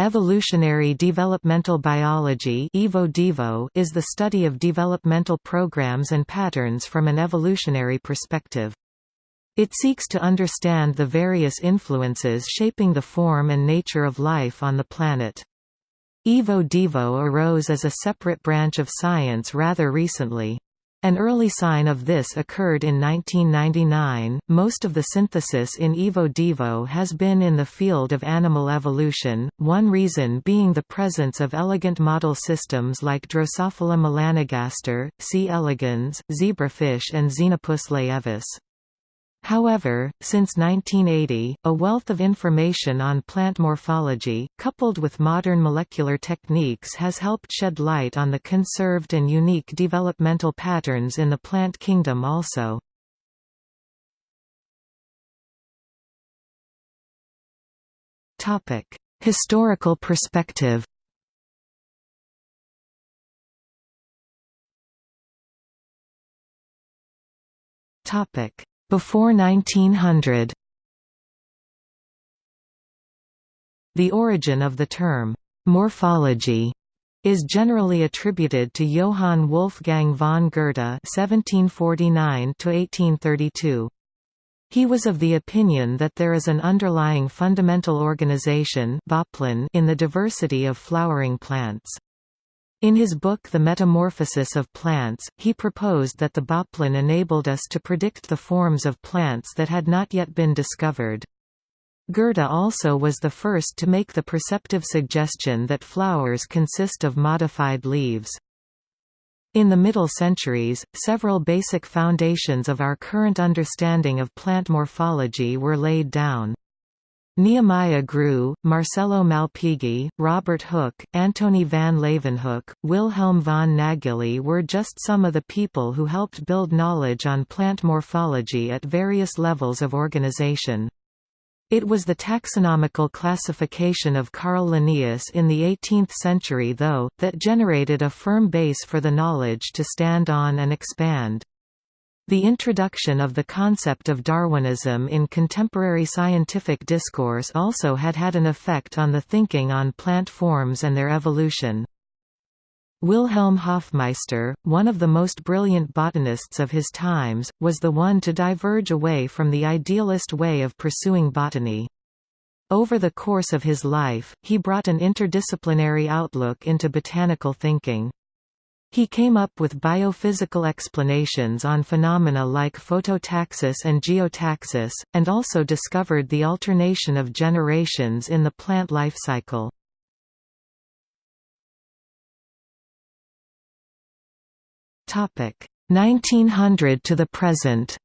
Evolutionary developmental biology is the study of developmental programs and patterns from an evolutionary perspective. It seeks to understand the various influences shaping the form and nature of life on the planet. Evo-Devo arose as a separate branch of science rather recently. An early sign of this occurred in 1999. Most of the synthesis in Evo-Devo has been in the field of animal evolution, one reason being the presence of elegant model systems like Drosophila melanogaster, C. elegans, zebrafish and Xenopus laevis. However, since 1980, a wealth of information on plant morphology, coupled with modern molecular techniques has helped shed light on the conserved and unique developmental patterns in the plant kingdom also. Historical perspective Topic before 1900 The origin of the term, morphology, is generally attributed to Johann Wolfgang von Goethe (1749–1832). He was of the opinion that there is an underlying fundamental organization in the diversity of flowering plants. In his book The Metamorphosis of Plants, he proposed that the Bauplan enabled us to predict the forms of plants that had not yet been discovered. Goethe also was the first to make the perceptive suggestion that flowers consist of modified leaves. In the middle centuries, several basic foundations of our current understanding of plant morphology were laid down. Nehemiah Grew, Marcello Malpighi, Robert Hooke, Antony van Leeuwenhoek, Wilhelm von Nageli were just some of the people who helped build knowledge on plant morphology at various levels of organization. It was the taxonomical classification of Carl Linnaeus in the 18th century though, that generated a firm base for the knowledge to stand on and expand. The introduction of the concept of Darwinism in contemporary scientific discourse also had had an effect on the thinking on plant forms and their evolution. Wilhelm Hofmeister, one of the most brilliant botanists of his times, was the one to diverge away from the idealist way of pursuing botany. Over the course of his life, he brought an interdisciplinary outlook into botanical thinking. He came up with biophysical explanations on phenomena like phototaxis and geotaxis, and also discovered the alternation of generations in the plant life cycle. Topic 1900 to the present.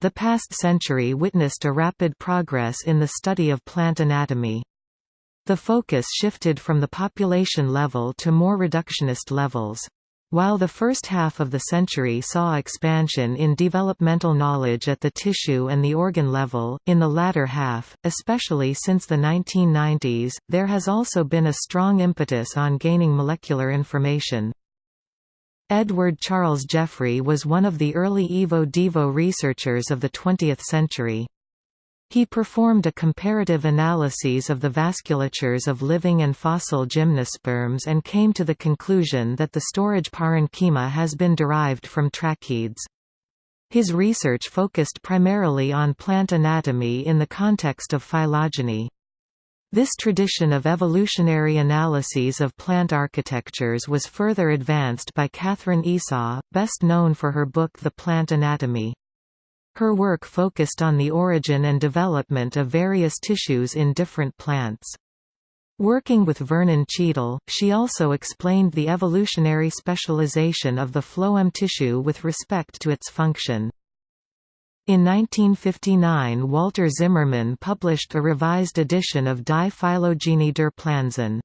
The past century witnessed a rapid progress in the study of plant anatomy. The focus shifted from the population level to more reductionist levels. While the first half of the century saw expansion in developmental knowledge at the tissue and the organ level, in the latter half, especially since the 1990s, there has also been a strong impetus on gaining molecular information. Edward Charles Jeffrey was one of the early Evo-Devo researchers of the 20th century. He performed a comparative analyses of the vasculatures of living and fossil gymnosperms and came to the conclusion that the storage parenchyma has been derived from tracheids. His research focused primarily on plant anatomy in the context of phylogeny. This tradition of evolutionary analyses of plant architectures was further advanced by Katherine Esau, best known for her book The Plant Anatomy. Her work focused on the origin and development of various tissues in different plants. Working with Vernon Cheadle, she also explained the evolutionary specialization of the phloem tissue with respect to its function. In 1959 Walter Zimmermann published a revised edition of Die Phylogenie der Pflanzen.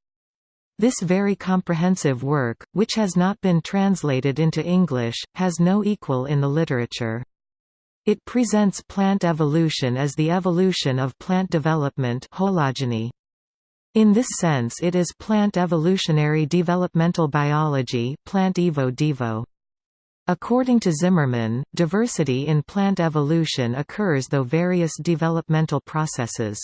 This very comprehensive work, which has not been translated into English, has no equal in the literature. It presents plant evolution as the evolution of plant development hologeny. In this sense it is plant evolutionary developmental biology plant evo -devo. According to Zimmermann, diversity in plant evolution occurs though various developmental processes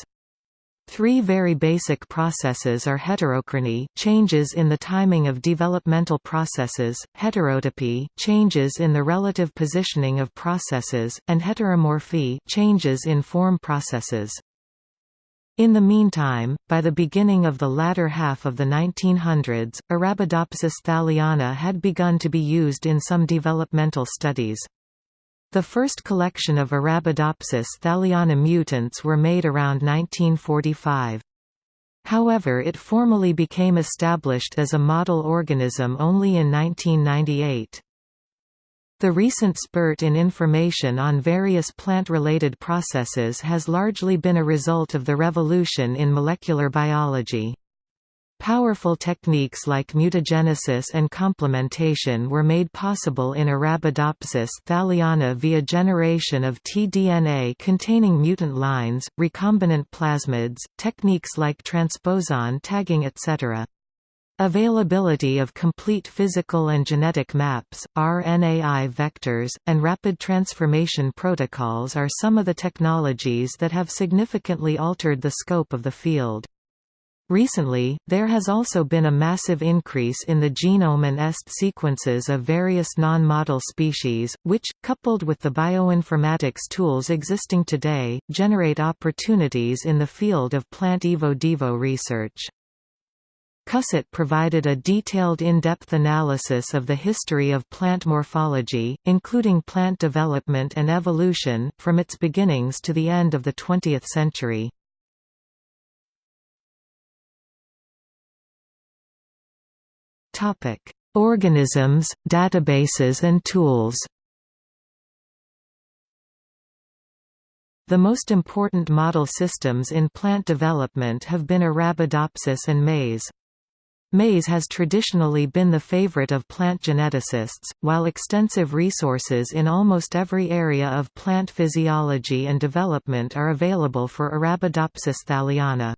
Three very basic processes are heterochrony changes in the timing of developmental processes, heterotopy changes in the relative positioning of processes, and heteromorphy changes in form processes. In the meantime, by the beginning of the latter half of the 1900s, Arabidopsis thaliana had begun to be used in some developmental studies. The first collection of Arabidopsis thaliana mutants were made around 1945. However it formally became established as a model organism only in 1998. The recent spurt in information on various plant-related processes has largely been a result of the revolution in molecular biology. Powerful techniques like mutagenesis and complementation were made possible in Arabidopsis thaliana via generation of tDNA containing mutant lines, recombinant plasmids, techniques like transposon tagging etc. Availability of complete physical and genetic maps, RNAi vectors, and rapid transformation protocols are some of the technologies that have significantly altered the scope of the field. Recently, there has also been a massive increase in the genome and EST sequences of various non-model species, which, coupled with the bioinformatics tools existing today, generate opportunities in the field of plant evo-devo research. Cusset provided a detailed in-depth analysis of the history of plant morphology, including plant development and evolution, from its beginnings to the end of the 20th century. Organisms, databases and tools The most important model systems in plant development have been Arabidopsis and maize. Maize has traditionally been the favorite of plant geneticists, while extensive resources in almost every area of plant physiology and development are available for Arabidopsis thaliana.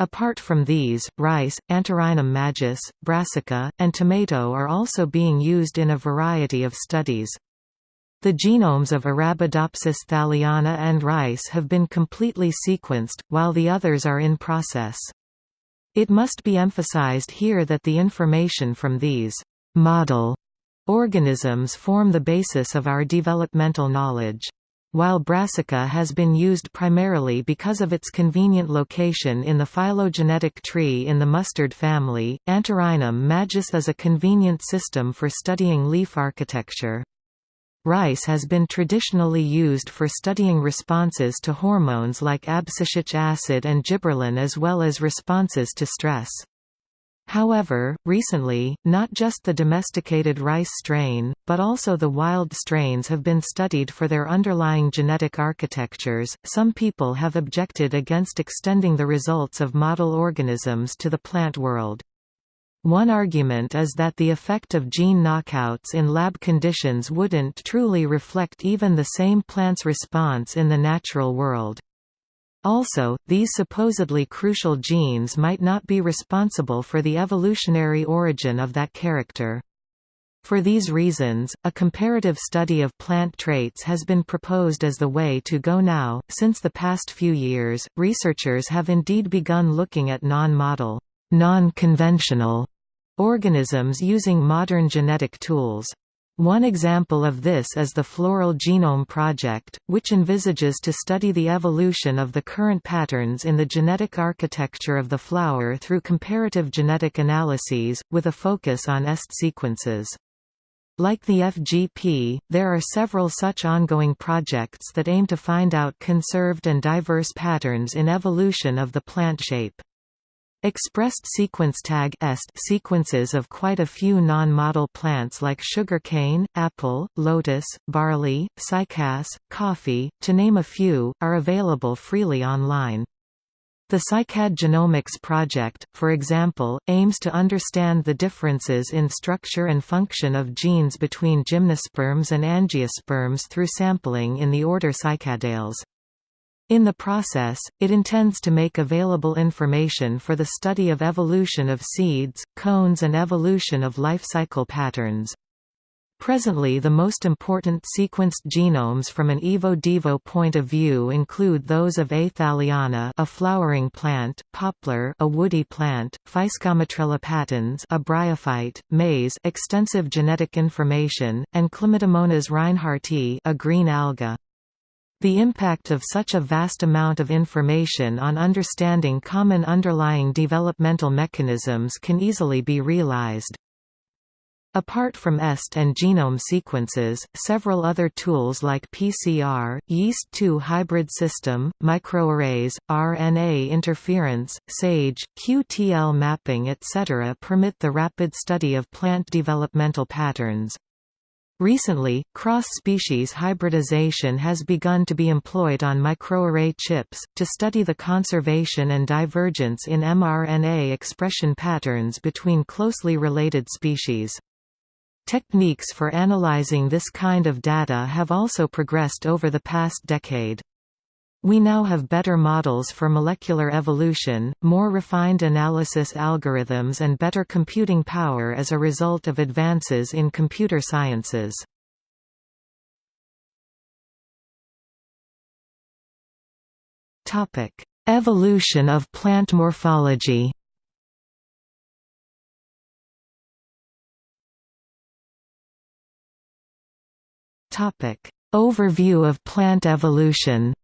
Apart from these, rice, Antirrhinum majus, brassica, and tomato are also being used in a variety of studies. The genomes of Arabidopsis thaliana and rice have been completely sequenced, while the others are in process. It must be emphasized here that the information from these model organisms form the basis of our developmental knowledge. While brassica has been used primarily because of its convenient location in the phylogenetic tree in the mustard family, Antirrhinum majus is a convenient system for studying leaf architecture. Rice has been traditionally used for studying responses to hormones like abscisic acid and gibberellin as well as responses to stress. However, recently, not just the domesticated rice strain, but also the wild strains have been studied for their underlying genetic architectures. Some people have objected against extending the results of model organisms to the plant world. One argument is that the effect of gene knockouts in lab conditions wouldn't truly reflect even the same plant's response in the natural world. Also, these supposedly crucial genes might not be responsible for the evolutionary origin of that character. For these reasons, a comparative study of plant traits has been proposed as the way to go now. Since the past few years, researchers have indeed begun looking at non-model non-conventional organisms using modern genetic tools. One example of this is the Floral Genome Project, which envisages to study the evolution of the current patterns in the genetic architecture of the flower through comparative genetic analyses, with a focus on EST sequences. Like the FGP, there are several such ongoing projects that aim to find out conserved and diverse patterns in evolution of the plant shape. Expressed sequence tag est sequences of quite a few non-model plants like sugarcane, apple, lotus, barley, cycas, coffee, to name a few, are available freely online. The Cycad Genomics project, for example, aims to understand the differences in structure and function of genes between gymnosperms and angiosperms through sampling in the order Cycadales. In the process, it intends to make available information for the study of evolution of seeds, cones and evolution of life cycle patterns. Presently the most important sequenced genomes from an evo-devo point of view include those of A. thaliana a flowering plant, poplar a woody plant, Physcomitrella patens a bryophyte, maize extensive genetic information, and Chlamydomonas reinhardti a green alga. The impact of such a vast amount of information on understanding common underlying developmental mechanisms can easily be realized. Apart from EST and genome sequences, several other tools like PCR, Yeast2 hybrid system, microarrays, RNA interference, SAGE, QTL mapping etc. permit the rapid study of plant developmental patterns. Recently, cross-species hybridization has begun to be employed on microarray chips, to study the conservation and divergence in mRNA expression patterns between closely related species. Techniques for analyzing this kind of data have also progressed over the past decade. We now have better models for molecular evolution, more refined analysis algorithms and better computing power as a result of advances in computer sciences. Evolution of plant morphology Topic: Overview of plant evolution.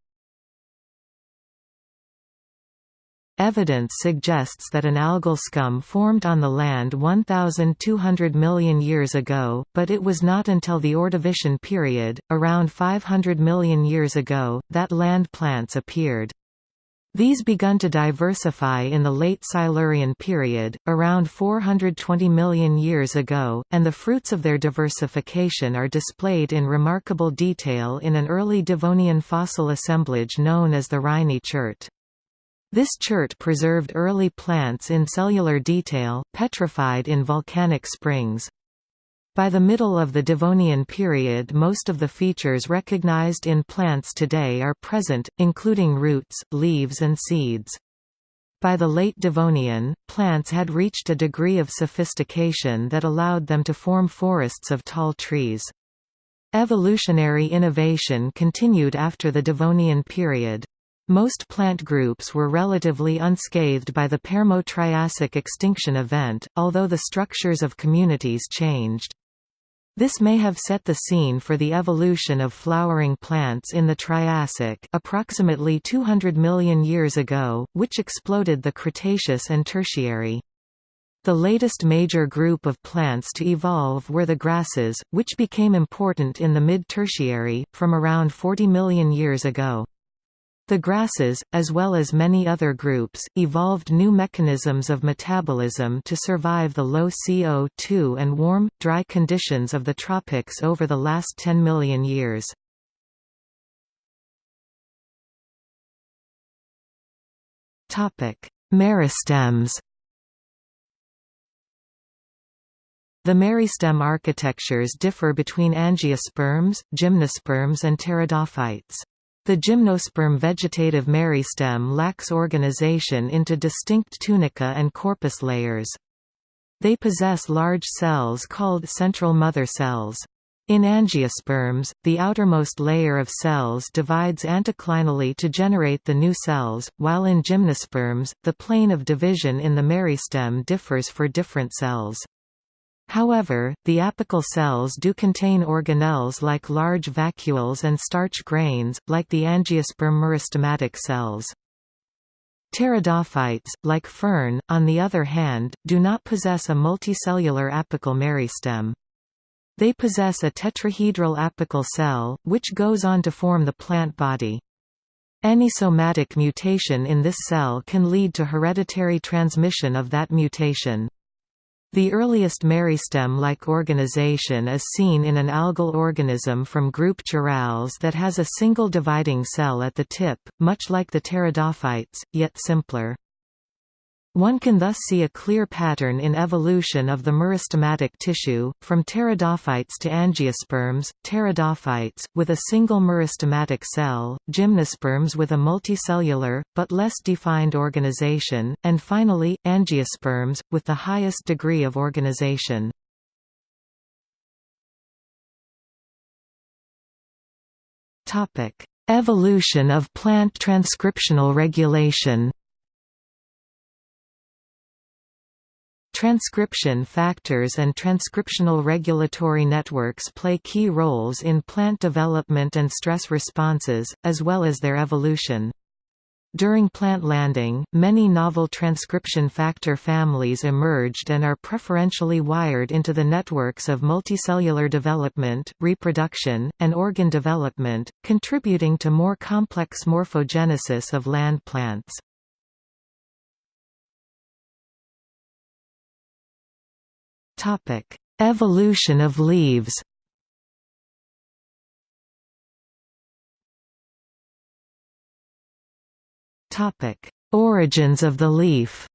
Evidence suggests that an algal scum formed on the land 1,200 million years ago, but it was not until the Ordovician period, around 500 million years ago, that land plants appeared. These begun to diversify in the late Silurian period, around 420 million years ago, and the fruits of their diversification are displayed in remarkable detail in an early Devonian fossil assemblage known as the Rhynie chert. This chert preserved early plants in cellular detail, petrified in volcanic springs. By the middle of the Devonian period most of the features recognized in plants today are present, including roots, leaves and seeds. By the late Devonian, plants had reached a degree of sophistication that allowed them to form forests of tall trees. Evolutionary innovation continued after the Devonian period. Most plant groups were relatively unscathed by the Permo-Triassic extinction event, although the structures of communities changed. This may have set the scene for the evolution of flowering plants in the Triassic approximately 200 million years ago, which exploded the Cretaceous and Tertiary. The latest major group of plants to evolve were the grasses, which became important in the mid-Tertiary, from around 40 million years ago. The grasses, as well as many other groups, evolved new mechanisms of metabolism to survive the low CO2 and warm, dry conditions of the tropics over the last 10 million years. Meristems The meristem architectures differ between angiosperms, gymnosperms and pteridophytes. The gymnosperm vegetative meristem lacks organization into distinct tunica and corpus layers. They possess large cells called central mother cells. In angiosperms, the outermost layer of cells divides anticlinally to generate the new cells, while in gymnosperms, the plane of division in the meristem differs for different cells. However, the apical cells do contain organelles like large vacuoles and starch grains, like the angiosperm meristematic cells. Pteridophytes, like fern, on the other hand, do not possess a multicellular apical meristem. They possess a tetrahedral apical cell, which goes on to form the plant body. Any somatic mutation in this cell can lead to hereditary transmission of that mutation. The earliest meristem-like organization is seen in an algal organism from group Charales that has a single dividing cell at the tip, much like the pteridophytes, yet simpler. One can thus see a clear pattern in evolution of the meristematic tissue, from pteridophytes to angiosperms, pteridophytes, with a single meristematic cell, gymnosperms with a multicellular, but less defined organization, and finally, angiosperms, with the highest degree of organization. Evolution of plant transcriptional regulation Transcription factors and transcriptional regulatory networks play key roles in plant development and stress responses, as well as their evolution. During plant landing, many novel transcription factor families emerged and are preferentially wired into the networks of multicellular development, reproduction, and organ development, contributing to more complex morphogenesis of land plants. Topic: Evolution of leaves. Topic: Origins of the leaf.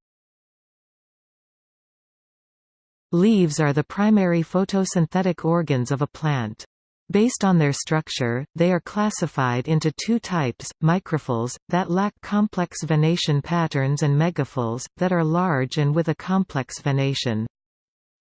Leaves are the primary photosynthetic organs of a plant. Based on their structure, they are classified into two types, microphylls, that lack complex venation patterns and megaphylls, that are large and with a complex venation.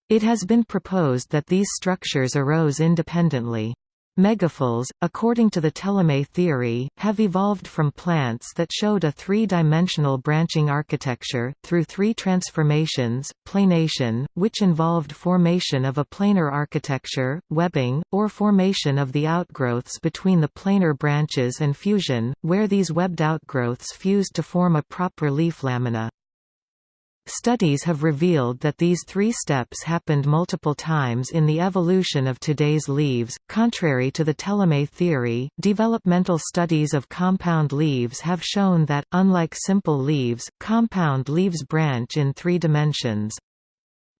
It has been proposed that these structures arose independently. Megaphylls, according to the telome theory, have evolved from plants that showed a three-dimensional branching architecture, through three transformations, planation, which involved formation of a planar architecture, webbing, or formation of the outgrowths between the planar branches and fusion, where these webbed outgrowths fused to form a proper leaf lamina. Studies have revealed that these three steps happened multiple times in the evolution of today's leaves. Contrary to the telome theory, developmental studies of compound leaves have shown that, unlike simple leaves, compound leaves branch in three dimensions.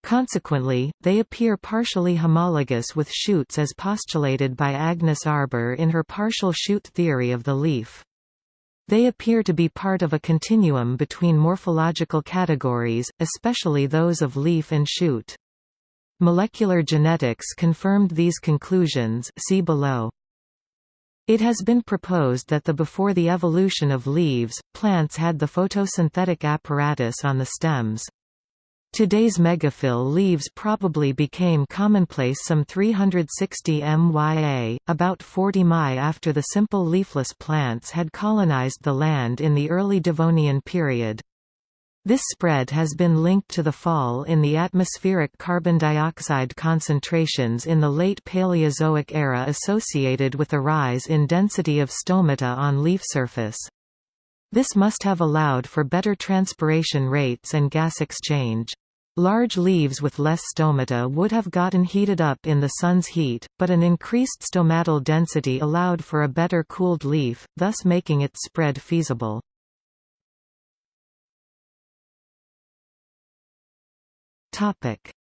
Consequently, they appear partially homologous with shoots as postulated by Agnes Arber in her partial shoot theory of the leaf. They appear to be part of a continuum between morphological categories, especially those of leaf and shoot. Molecular genetics confirmed these conclusions see below. It has been proposed that the before the evolution of leaves, plants had the photosynthetic apparatus on the stems. Today's megaphyll leaves probably became commonplace some 360 MYA, about 40 Mi after the simple leafless plants had colonized the land in the early Devonian period. This spread has been linked to the fall in the atmospheric carbon dioxide concentrations in the late Paleozoic era associated with a rise in density of stomata on leaf surface. This must have allowed for better transpiration rates and gas exchange. Large leaves with less stomata would have gotten heated up in the sun's heat, but an increased stomatal density allowed for a better cooled leaf, thus making its spread feasible.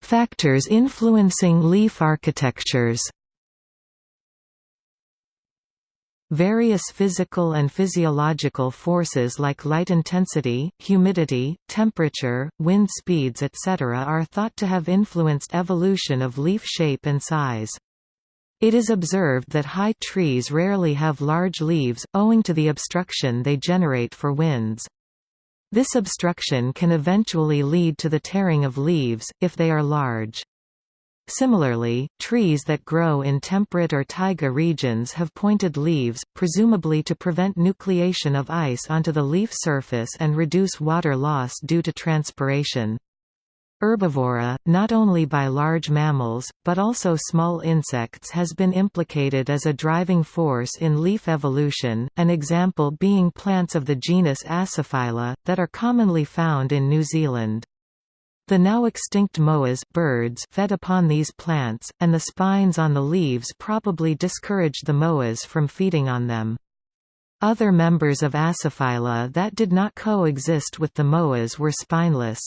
Factors influencing leaf architectures Various physical and physiological forces like light intensity, humidity, temperature, wind speeds etc. are thought to have influenced evolution of leaf shape and size. It is observed that high trees rarely have large leaves, owing to the obstruction they generate for winds. This obstruction can eventually lead to the tearing of leaves, if they are large. Similarly, trees that grow in temperate or taiga regions have pointed leaves, presumably to prevent nucleation of ice onto the leaf surface and reduce water loss due to transpiration. Herbivora, not only by large mammals, but also small insects has been implicated as a driving force in leaf evolution, an example being plants of the genus Aciphylla, that are commonly found in New Zealand. The now extinct moas birds fed upon these plants, and the spines on the leaves probably discouraged the moas from feeding on them. Other members of Aciphylla that did not coexist with the moas were spineless.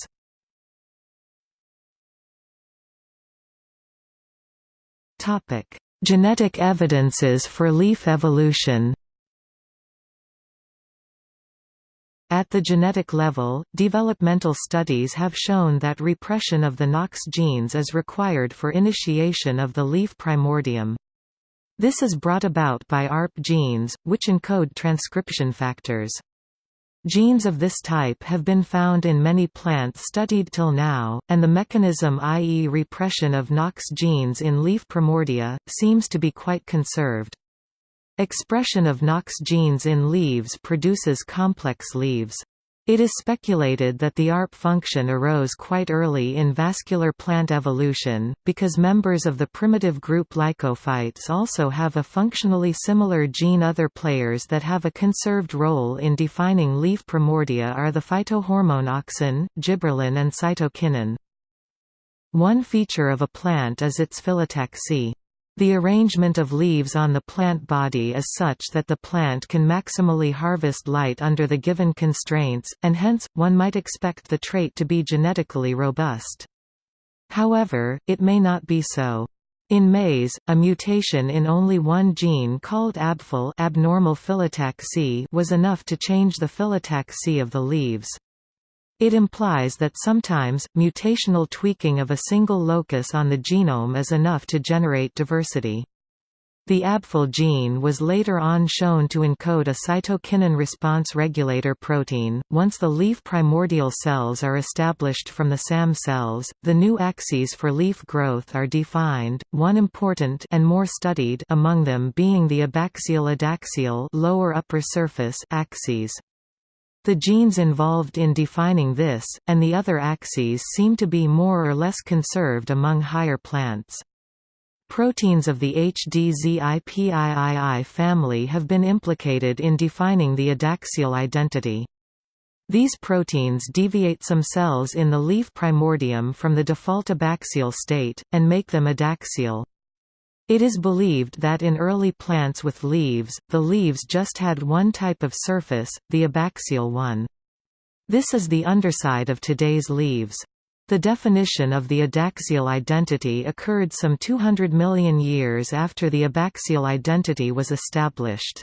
Genetic evidences for leaf evolution At the genetic level, developmental studies have shown that repression of the Knox genes is required for initiation of the leaf primordium. This is brought about by ARP genes, which encode transcription factors. Genes of this type have been found in many plants studied till now, and the mechanism i.e. repression of Knox genes in leaf primordia, seems to be quite conserved. Expression of Knox genes in leaves produces complex leaves. It is speculated that the ARP function arose quite early in vascular plant evolution, because members of the primitive group Lycophytes also have a functionally similar gene. Other players that have a conserved role in defining leaf primordia are the phytohormone auxin, gibberellin and cytokinin. One feature of a plant is its phyllotaxy. The arrangement of leaves on the plant body is such that the plant can maximally harvest light under the given constraints, and hence, one might expect the trait to be genetically robust. However, it may not be so. In maize, a mutation in only one gene called ABPHIL abnormal was enough to change the phyllotaxy of the leaves. It implies that sometimes, mutational tweaking of a single locus on the genome is enough to generate diversity. The ABPHIL gene was later on shown to encode a cytokinin response regulator protein. Once the leaf primordial cells are established from the SAM cells, the new axes for leaf growth are defined, one important and more studied among them being the abaxial-adaxial lower upper surface axes. The genes involved in defining this, and the other axes seem to be more or less conserved among higher plants. Proteins of the HDZIPIII family have been implicated in defining the adaxial identity. These proteins deviate some cells in the leaf primordium from the default abaxial state, and make them adaxial. It is believed that in early plants with leaves, the leaves just had one type of surface, the abaxial one. This is the underside of today's leaves. The definition of the adaxial identity occurred some 200 million years after the abaxial identity was established.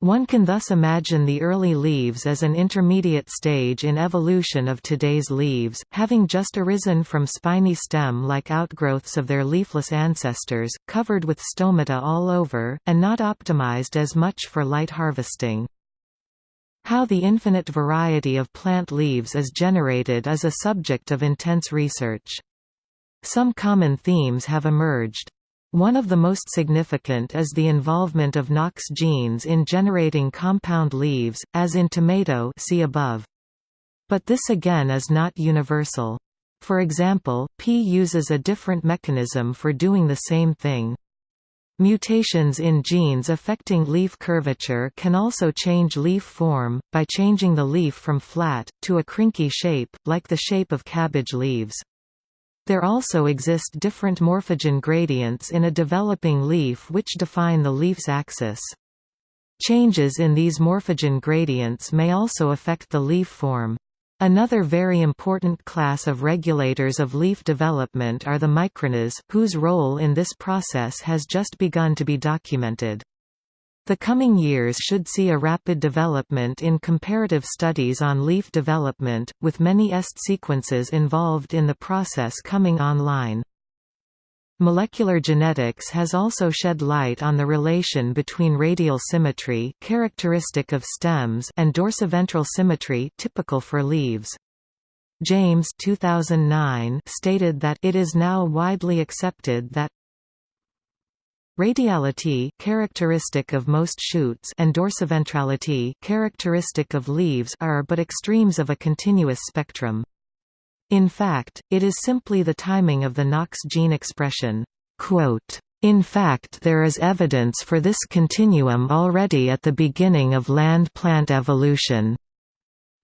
One can thus imagine the early leaves as an intermediate stage in evolution of today's leaves, having just arisen from spiny stem-like outgrowths of their leafless ancestors, covered with stomata all over, and not optimized as much for light harvesting. How the infinite variety of plant leaves is generated is a subject of intense research. Some common themes have emerged. One of the most significant is the involvement of Knox genes in generating compound leaves, as in tomato see above. But this again is not universal. For example, pea uses a different mechanism for doing the same thing. Mutations in genes affecting leaf curvature can also change leaf form, by changing the leaf from flat, to a crinky shape, like the shape of cabbage leaves. There also exist different morphogen gradients in a developing leaf which define the leaf's axis. Changes in these morphogen gradients may also affect the leaf form. Another very important class of regulators of leaf development are the microRNAs, whose role in this process has just begun to be documented. The coming years should see a rapid development in comparative studies on leaf development, with many EST sequences involved in the process coming online. Molecular genetics has also shed light on the relation between radial symmetry characteristic of stems and dorsiventral symmetry typical for leaves. James 2009 stated that it is now widely accepted that Radiality characteristic of most shoots and dorsiventrality characteristic of leaves are but extremes of a continuous spectrum. In fact, it is simply the timing of the Knox gene expression. In fact there is evidence for this continuum already at the beginning of land plant evolution.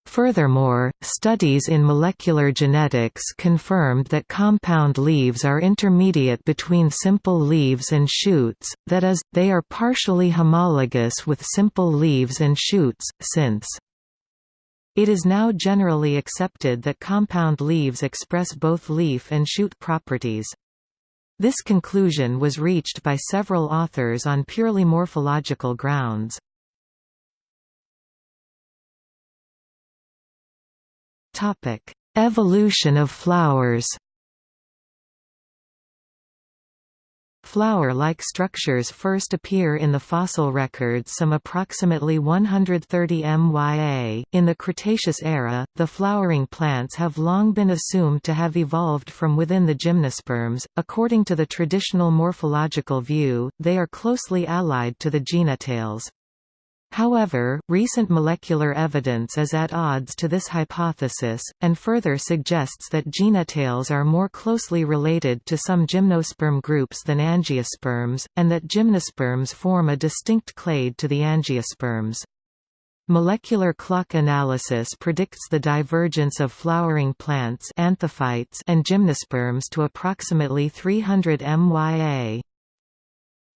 Furthermore, studies in molecular genetics confirmed that compound leaves are intermediate between simple leaves and shoots, that is, they are partially homologous with simple leaves and shoots, since it is now generally accepted that compound leaves express both leaf and shoot properties. This conclusion was reached by several authors on purely morphological grounds. Topic: Evolution of flowers. Flower-like structures first appear in the fossil records some approximately 130 MYA. In the Cretaceous era, the flowering plants have long been assumed to have evolved from within the gymnosperms. According to the traditional morphological view, they are closely allied to the Gnetales. However, recent molecular evidence is at odds to this hypothesis, and further suggests that Gnetales are more closely related to some gymnosperm groups than angiosperms, and that gymnosperms form a distinct clade to the angiosperms. Molecular clock analysis predicts the divergence of flowering plants anthophytes and gymnosperms to approximately 300 MYA.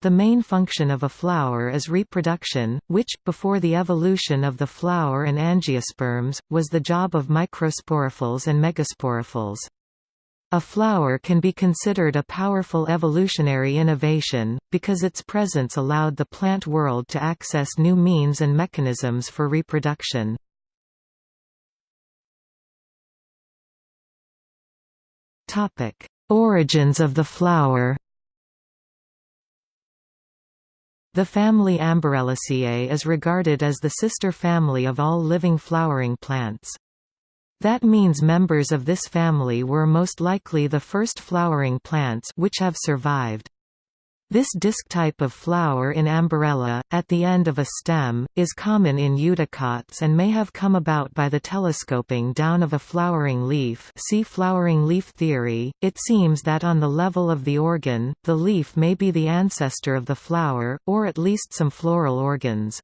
The main function of a flower is reproduction, which, before the evolution of the flower and angiosperms, was the job of microsporophylls and megasporophylls. A flower can be considered a powerful evolutionary innovation, because its presence allowed the plant world to access new means and mechanisms for reproduction. Origins of the flower The family Amborellaceae is regarded as the sister family of all living flowering plants. That means members of this family were most likely the first flowering plants which have survived. This disc type of flower in Amborella, at the end of a stem, is common in eudicots and may have come about by the telescoping down of a flowering leaf see flowering leaf theory. It seems that on the level of the organ, the leaf may be the ancestor of the flower, or at least some floral organs.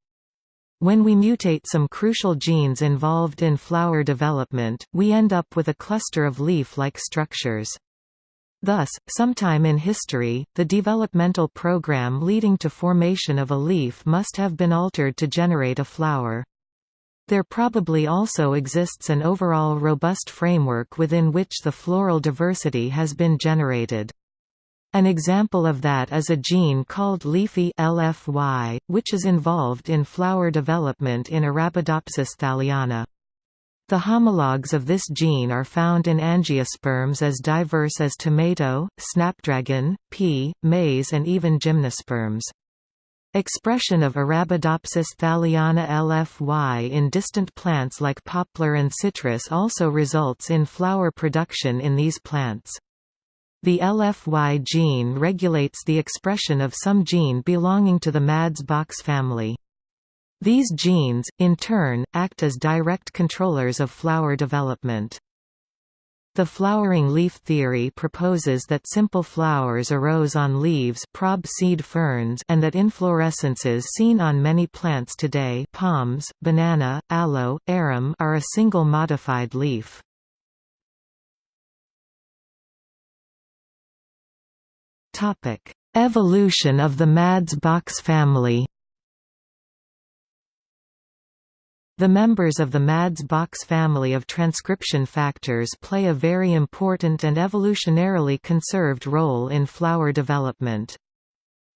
When we mutate some crucial genes involved in flower development, we end up with a cluster of leaf-like structures. Thus, sometime in history, the developmental program leading to formation of a leaf must have been altered to generate a flower. There probably also exists an overall robust framework within which the floral diversity has been generated. An example of that is a gene called leafy LFY, which is involved in flower development in Arabidopsis thaliana. The homologs of this gene are found in angiosperms as diverse as tomato, snapdragon, pea, maize and even gymnosperms. Expression of Arabidopsis thaliana LFY in distant plants like poplar and citrus also results in flower production in these plants. The LFY gene regulates the expression of some gene belonging to the MADS-Box family. These genes, in turn, act as direct controllers of flower development. The flowering leaf theory proposes that simple flowers arose on leaves prob seed ferns and that inflorescences seen on many plants today palms, banana, aloe, arum are a single modified leaf. Evolution of the Mads-Box family The members of the MADS-Box family of transcription factors play a very important and evolutionarily conserved role in flower development.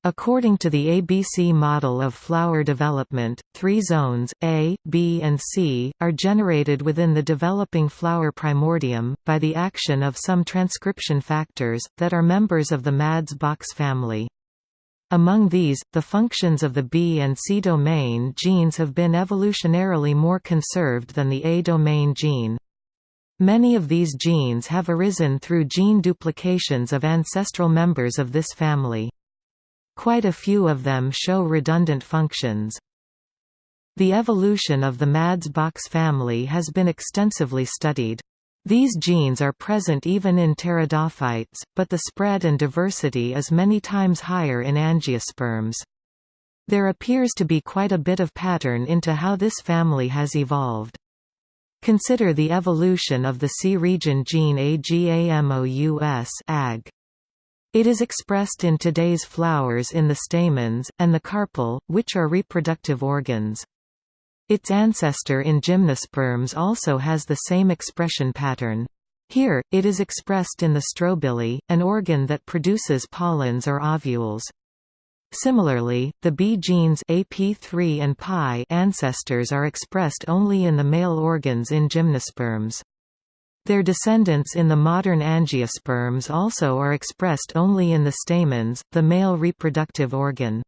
According to the ABC model of flower development, three zones, A, B and C, are generated within the developing flower primordium, by the action of some transcription factors, that are members of the MADS-Box family. Among these, the functions of the B and C domain genes have been evolutionarily more conserved than the A domain gene. Many of these genes have arisen through gene duplications of ancestral members of this family. Quite a few of them show redundant functions. The evolution of the MADS-Box family has been extensively studied. These genes are present even in pteridophytes, but the spread and diversity is many times higher in angiosperms. There appears to be quite a bit of pattern into how this family has evolved. Consider the evolution of the C region gene AGAMOUS AG. It is expressed in today's flowers in the stamens, and the carpel, which are reproductive organs. Its ancestor in gymnosperms also has the same expression pattern. Here, it is expressed in the strobili, an organ that produces pollens or ovules. Similarly, the B genes AP3 and PI ancestors are expressed only in the male organs in gymnosperms. Their descendants in the modern angiosperms also are expressed only in the stamens, the male reproductive organ.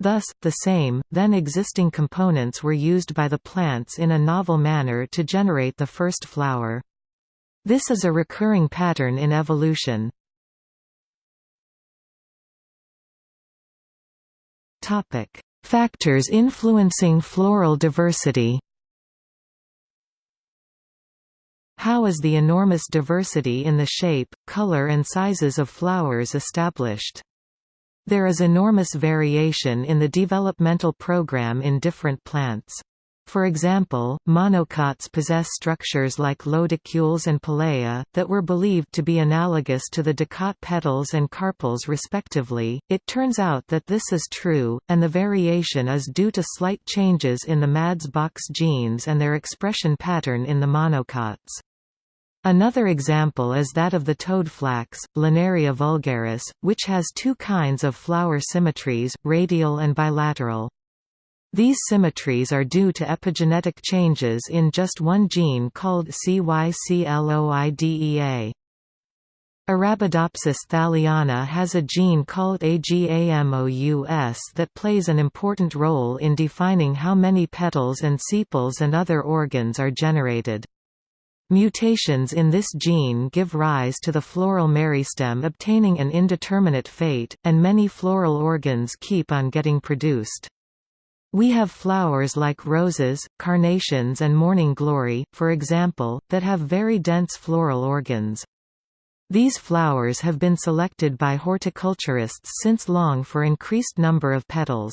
Thus, the same, then existing components were used by the plants in a novel manner to generate the first flower. This is a recurring pattern in evolution. Factors influencing floral diversity How is the enormous diversity in the shape, color and sizes of flowers established? There is enormous variation in the developmental program in different plants. For example, monocots possess structures like lodicules and palea, that were believed to be analogous to the dicot petals and carpels respectively. It turns out that this is true, and the variation is due to slight changes in the MADS-box genes and their expression pattern in the monocots. Another example is that of the toadflax, Linaria vulgaris, which has two kinds of flower symmetries, radial and bilateral. These symmetries are due to epigenetic changes in just one gene called CYCLOIDEA. Arabidopsis thaliana has a gene called AGAMOUS that plays an important role in defining how many petals and sepals and other organs are generated. Mutations in this gene give rise to the floral meristem obtaining an indeterminate fate, and many floral organs keep on getting produced. We have flowers like roses, carnations and morning glory, for example, that have very dense floral organs. These flowers have been selected by horticulturists since long for increased number of petals.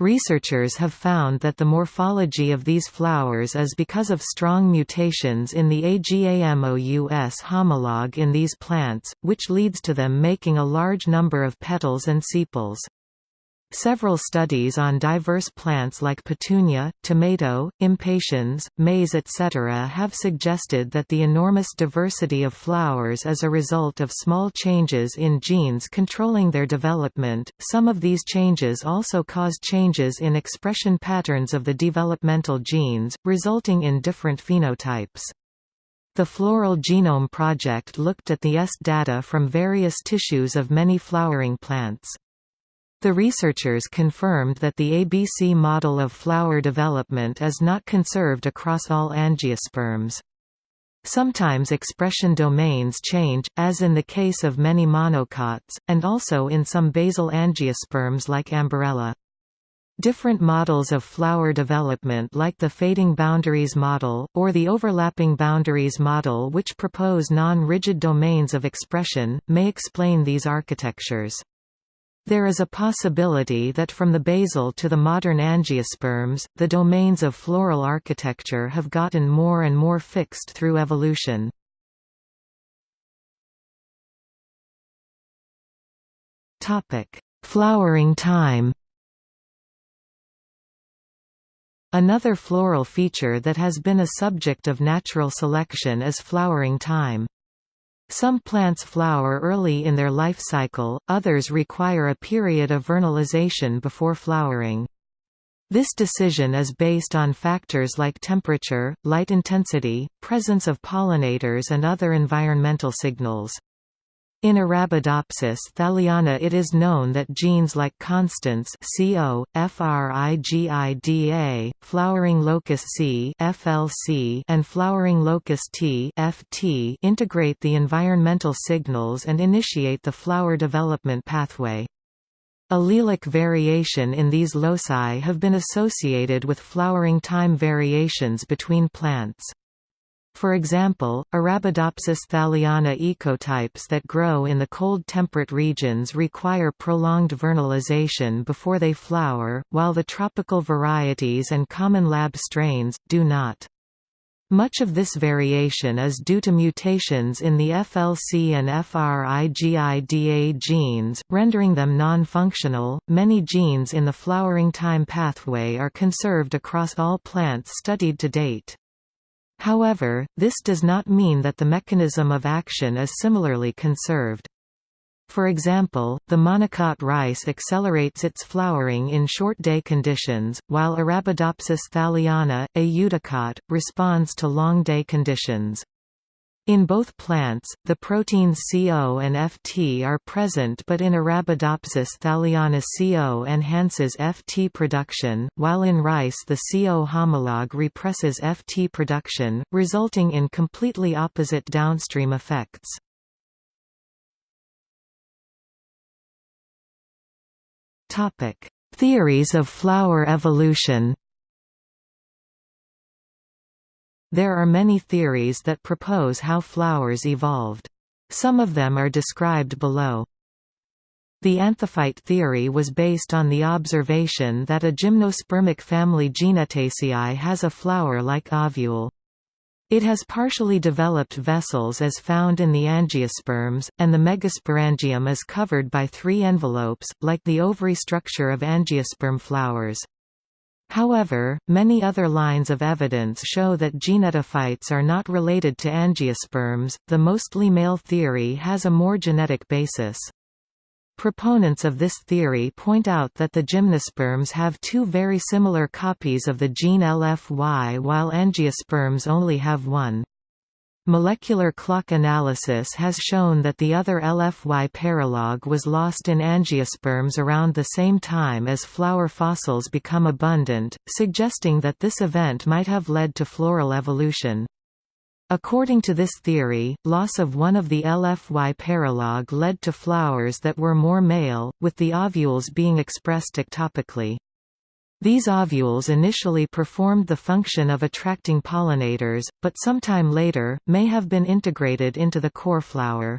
Researchers have found that the morphology of these flowers is because of strong mutations in the AGAMOUS homologue in these plants, which leads to them making a large number of petals and sepals. Several studies on diverse plants like petunia, tomato, impatiens, maize etc. have suggested that the enormous diversity of flowers is a result of small changes in genes controlling their development. Some of these changes also cause changes in expression patterns of the developmental genes, resulting in different phenotypes. The Floral Genome Project looked at the S data from various tissues of many flowering plants. The researchers confirmed that the ABC model of flower development is not conserved across all angiosperms. Sometimes expression domains change, as in the case of many monocots, and also in some basal angiosperms like Amborella. Different models of flower development like the fading boundaries model, or the overlapping boundaries model which propose non-rigid domains of expression, may explain these architectures. There is a possibility that from the basal to the modern angiosperms, the domains of floral architecture have gotten more and more fixed through evolution. Flowering time Another floral feature that has been a subject of natural selection is flowering time. Some plants flower early in their life cycle, others require a period of vernalization before flowering. This decision is based on factors like temperature, light intensity, presence of pollinators and other environmental signals. In Arabidopsis thaliana it is known that genes like constans CO, FRIGIDA, flowering locus C FLC, and flowering locus T FT integrate the environmental signals and initiate the flower development pathway. Allelic variation in these loci have been associated with flowering time variations between plants. For example, Arabidopsis thaliana ecotypes that grow in the cold temperate regions require prolonged vernalization before they flower, while the tropical varieties and common lab strains, do not. Much of this variation is due to mutations in the FLC and FRIGIDA genes, rendering them non-functional. Many genes in the flowering time pathway are conserved across all plants studied to date. However, this does not mean that the mechanism of action is similarly conserved. For example, the monocot rice accelerates its flowering in short day conditions, while Arabidopsis thaliana, a eudicot, responds to long day conditions. In both plants, the proteins CO and FT are present but in Arabidopsis thaliana CO enhances FT production, while in rice the CO homologue represses FT production, resulting in completely opposite downstream effects. Theories of flower evolution There are many theories that propose how flowers evolved. Some of them are described below. The anthophyte theory was based on the observation that a gymnospermic family Gnetaceae has a flower-like ovule. It has partially developed vessels as found in the angiosperms, and the megasporangium is covered by three envelopes, like the ovary structure of angiosperm flowers. However, many other lines of evidence show that gnetophytes are not related to angiosperms. The mostly male theory has a more genetic basis. Proponents of this theory point out that the gymnosperms have two very similar copies of the gene LFY while angiosperms only have one. Molecular clock analysis has shown that the other LFY paralog was lost in angiosperms around the same time as flower fossils become abundant, suggesting that this event might have led to floral evolution. According to this theory, loss of one of the LFY paralog led to flowers that were more male, with the ovules being expressed ectopically. These ovules initially performed the function of attracting pollinators, but sometime later, may have been integrated into the core flower.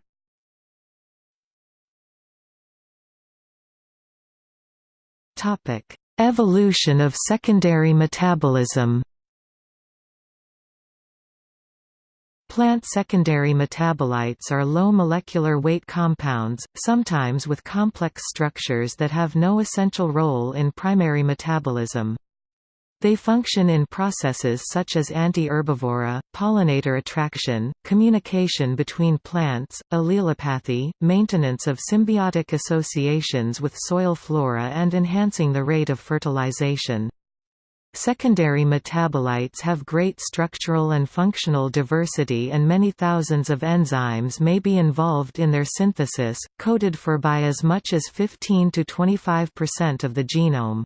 Evolution of secondary metabolism Plant secondary metabolites are low molecular weight compounds, sometimes with complex structures that have no essential role in primary metabolism. They function in processes such as anti-herbivory, pollinator attraction, communication between plants, allelopathy, maintenance of symbiotic associations with soil flora and enhancing the rate of fertilization. Secondary metabolites have great structural and functional diversity and many thousands of enzymes may be involved in their synthesis, coded for by as much as 15 to 25% of the genome.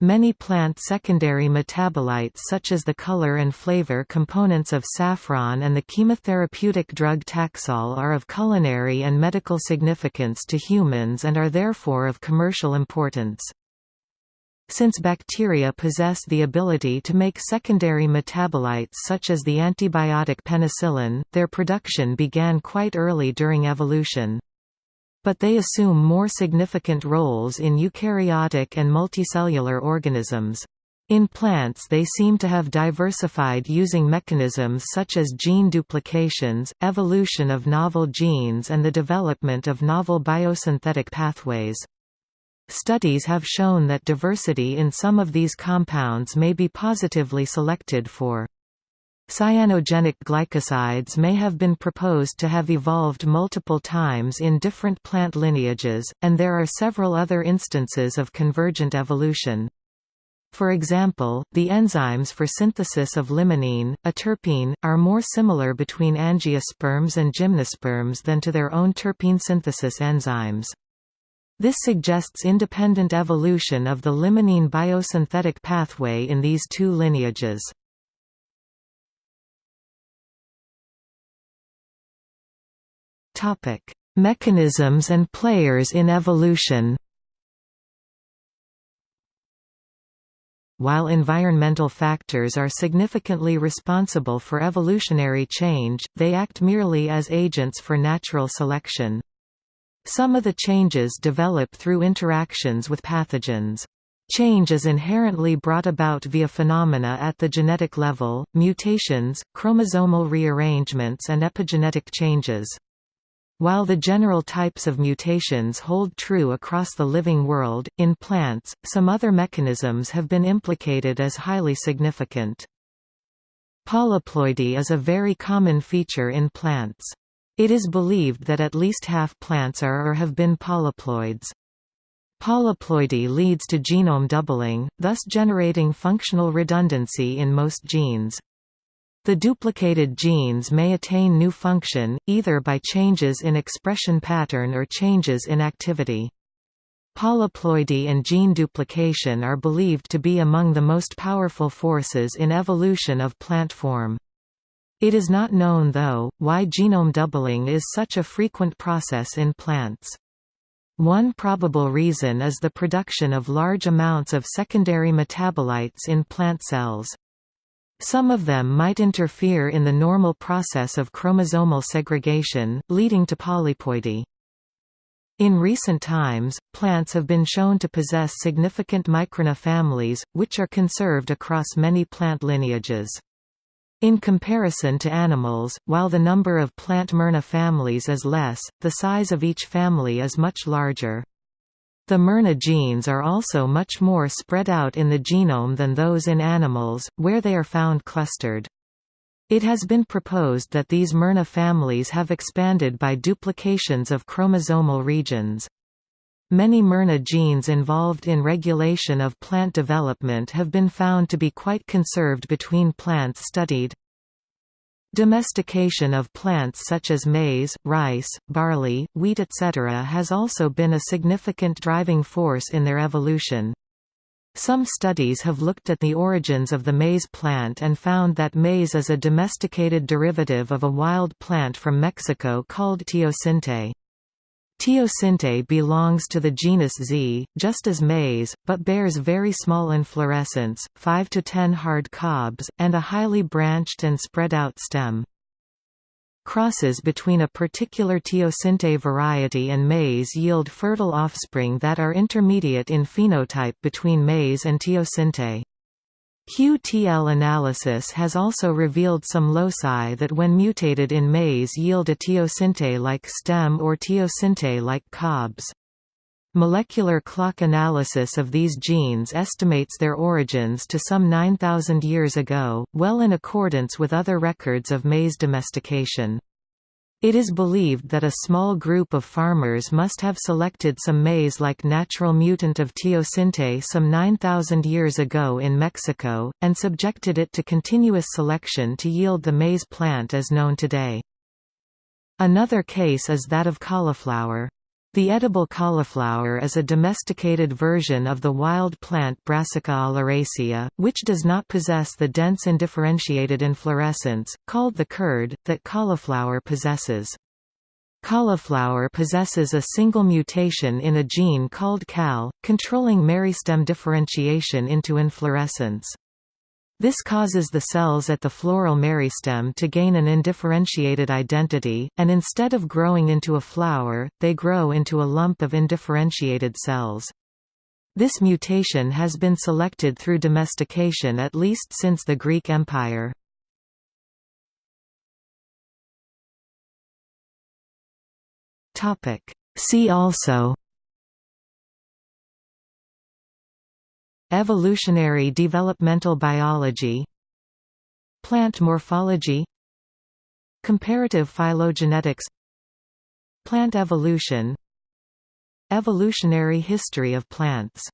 Many plant secondary metabolites such as the color and flavor components of saffron and the chemotherapeutic drug Taxol are of culinary and medical significance to humans and are therefore of commercial importance. Since bacteria possess the ability to make secondary metabolites such as the antibiotic penicillin, their production began quite early during evolution. But they assume more significant roles in eukaryotic and multicellular organisms. In plants they seem to have diversified using mechanisms such as gene duplications, evolution of novel genes and the development of novel biosynthetic pathways. Studies have shown that diversity in some of these compounds may be positively selected for. Cyanogenic glycosides may have been proposed to have evolved multiple times in different plant lineages, and there are several other instances of convergent evolution. For example, the enzymes for synthesis of limonene, a terpene, are more similar between angiosperms and gymnosperms than to their own terpene synthesis enzymes. This suggests independent evolution of the limonene biosynthetic pathway in these two lineages. Mechanisms and players in evolution While environmental factors are significantly responsible for evolutionary change, they act merely as agents for natural selection. Some of the changes develop through interactions with pathogens. Change is inherently brought about via phenomena at the genetic level, mutations, chromosomal rearrangements and epigenetic changes. While the general types of mutations hold true across the living world, in plants, some other mechanisms have been implicated as highly significant. Polyploidy is a very common feature in plants. It is believed that at least half plants are or have been polyploids. Polyploidy leads to genome doubling, thus generating functional redundancy in most genes. The duplicated genes may attain new function, either by changes in expression pattern or changes in activity. Polyploidy and gene duplication are believed to be among the most powerful forces in evolution of plant form. It is not known though, why genome doubling is such a frequent process in plants. One probable reason is the production of large amounts of secondary metabolites in plant cells. Some of them might interfere in the normal process of chromosomal segregation, leading to polyploidy. In recent times, plants have been shown to possess significant microRNA families, which are conserved across many plant lineages. In comparison to animals, while the number of plant miRNA families is less, the size of each family is much larger. The miRNA genes are also much more spread out in the genome than those in animals, where they are found clustered. It has been proposed that these miRNA families have expanded by duplications of chromosomal regions. Many miRNA genes involved in regulation of plant development have been found to be quite conserved between plants studied. Domestication of plants such as maize, rice, barley, wheat etc. has also been a significant driving force in their evolution. Some studies have looked at the origins of the maize plant and found that maize is a domesticated derivative of a wild plant from Mexico called teosinte. Teosinte belongs to the genus Zea, just as maize, but bears very small inflorescence, 5 to 10 hard cobs, and a highly branched and spread out stem. Crosses between a particular teosinte variety and maize yield fertile offspring that are intermediate in phenotype between maize and teosinte. QTL analysis has also revealed some loci that when mutated in maize yield a teosinte-like stem or teosinte-like cobs. Molecular clock analysis of these genes estimates their origins to some 9,000 years ago, well in accordance with other records of maize domestication. It is believed that a small group of farmers must have selected some maize-like natural mutant of teosinte some 9,000 years ago in Mexico, and subjected it to continuous selection to yield the maize plant as known today. Another case is that of cauliflower. The edible cauliflower is a domesticated version of the wild plant Brassica oleracea, which does not possess the dense and differentiated inflorescence, called the curd, that cauliflower possesses. Cauliflower possesses a single mutation in a gene called CAL, controlling meristem differentiation into inflorescence. This causes the cells at the floral meristem to gain an indifferentiated identity, and instead of growing into a flower, they grow into a lump of indifferentiated cells. This mutation has been selected through domestication at least since the Greek Empire. See also Evolutionary developmental biology. Plant morphology. Comparative phylogenetics. Plant evolution. Evolutionary history of plants